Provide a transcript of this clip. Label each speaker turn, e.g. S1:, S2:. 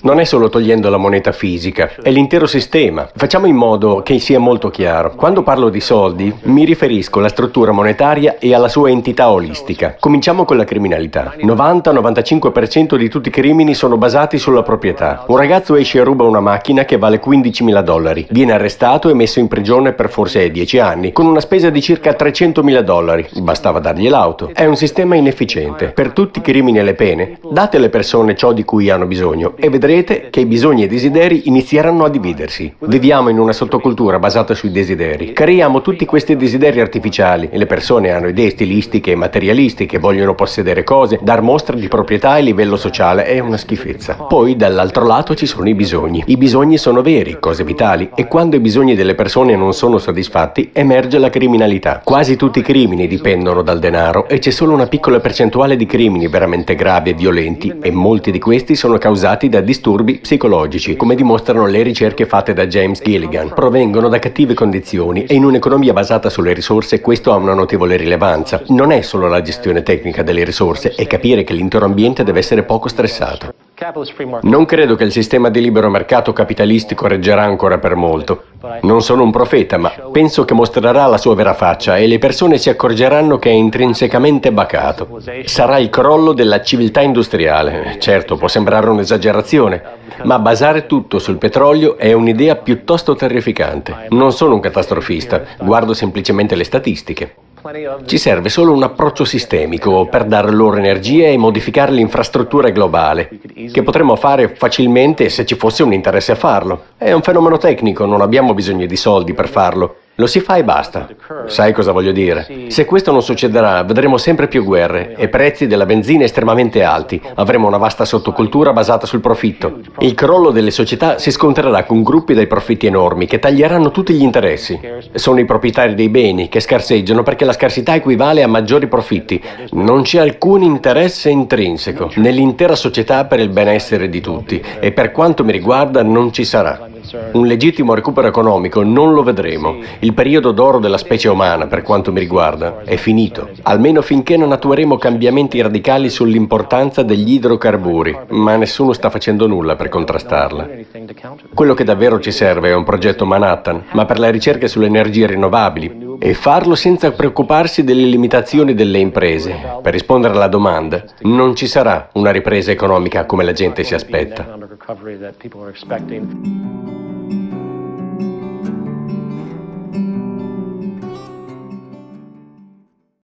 S1: Non è solo togliendo la moneta fisica, è l'intero sistema. Facciamo in modo che sia molto chiaro. Quando parlo di soldi, mi riferisco alla struttura monetaria e alla sua entità olistica. Cominciamo con la criminalità. 90-95% di tutti i crimini sono basati sulla proprietà. Un ragazzo esce e ruba una macchina che vale 15.000 dollari. Viene arrestato e messo in prigione per forse 10 anni, con una spesa di circa 300.000 dollari. Bastava dargli l'auto. È un sistema inefficiente. Per tutti i crimini e le pene, date alle persone ciò di cui hanno bisogno e vedrete che i bisogni e i desideri inizieranno a dividersi. Viviamo in una sottocultura basata sui desideri. Creiamo tutti questi desideri artificiali e le persone hanno idee stilistiche e materialistiche, vogliono possedere cose, dar mostra di proprietà e livello sociale è una schifezza. Poi dall'altro lato ci sono i bisogni. I bisogni sono veri, cose vitali, e quando i bisogni delle persone non sono soddisfatti emerge la criminalità. Quasi tutti i crimini dipendono dal denaro e c'è solo una piccola percentuale di crimini veramente gravi e violenti e molti di questi sono causati da disturbi psicologici, come dimostrano le ricerche fatte da James Gilligan. Provengono da cattive condizioni e in un'economia basata sulle risorse questo ha una notevole rilevanza. Non è solo la gestione tecnica delle risorse, è capire che l'intero ambiente deve essere poco stressato. Non credo che il sistema di libero mercato capitalistico reggerà ancora per molto. Non sono un profeta, ma penso che mostrerà la sua vera faccia e le persone si accorgeranno che è intrinsecamente bacato. Sarà il crollo della civiltà industriale. Certo, può sembrare un'esagerazione, ma basare tutto sul petrolio è un'idea piuttosto terrificante. Non sono un catastrofista, guardo semplicemente le statistiche. Ci serve solo un approccio sistemico per dare loro energia e modificare l'infrastruttura globale, che potremmo fare facilmente se ci fosse un interesse a farlo. È un fenomeno tecnico, non abbiamo bisogno di soldi per farlo. Lo si fa e basta. Sai cosa voglio dire? Se questo non succederà, vedremo sempre più guerre e prezzi della benzina estremamente alti. Avremo una vasta sottocultura basata sul profitto. Il crollo delle società si scontrerà con gruppi dai profitti enormi che taglieranno tutti gli interessi. Sono i proprietari dei beni che scarseggiano perché la scarsità equivale a maggiori profitti. Non c'è alcun interesse intrinseco nell'intera società per il benessere di tutti e per quanto mi riguarda non ci sarà. Un legittimo recupero economico non lo vedremo. Il periodo d'oro della specie umana, per quanto mi riguarda, è finito. Almeno finché non attueremo cambiamenti radicali sull'importanza degli idrocarburi, ma nessuno sta facendo nulla per contrastarla. Quello che davvero ci serve è un progetto Manhattan, ma per la ricerca sulle energie rinnovabili, e farlo senza preoccuparsi delle limitazioni delle imprese. Per rispondere alla domanda, non ci sarà una ripresa economica come la gente si aspetta.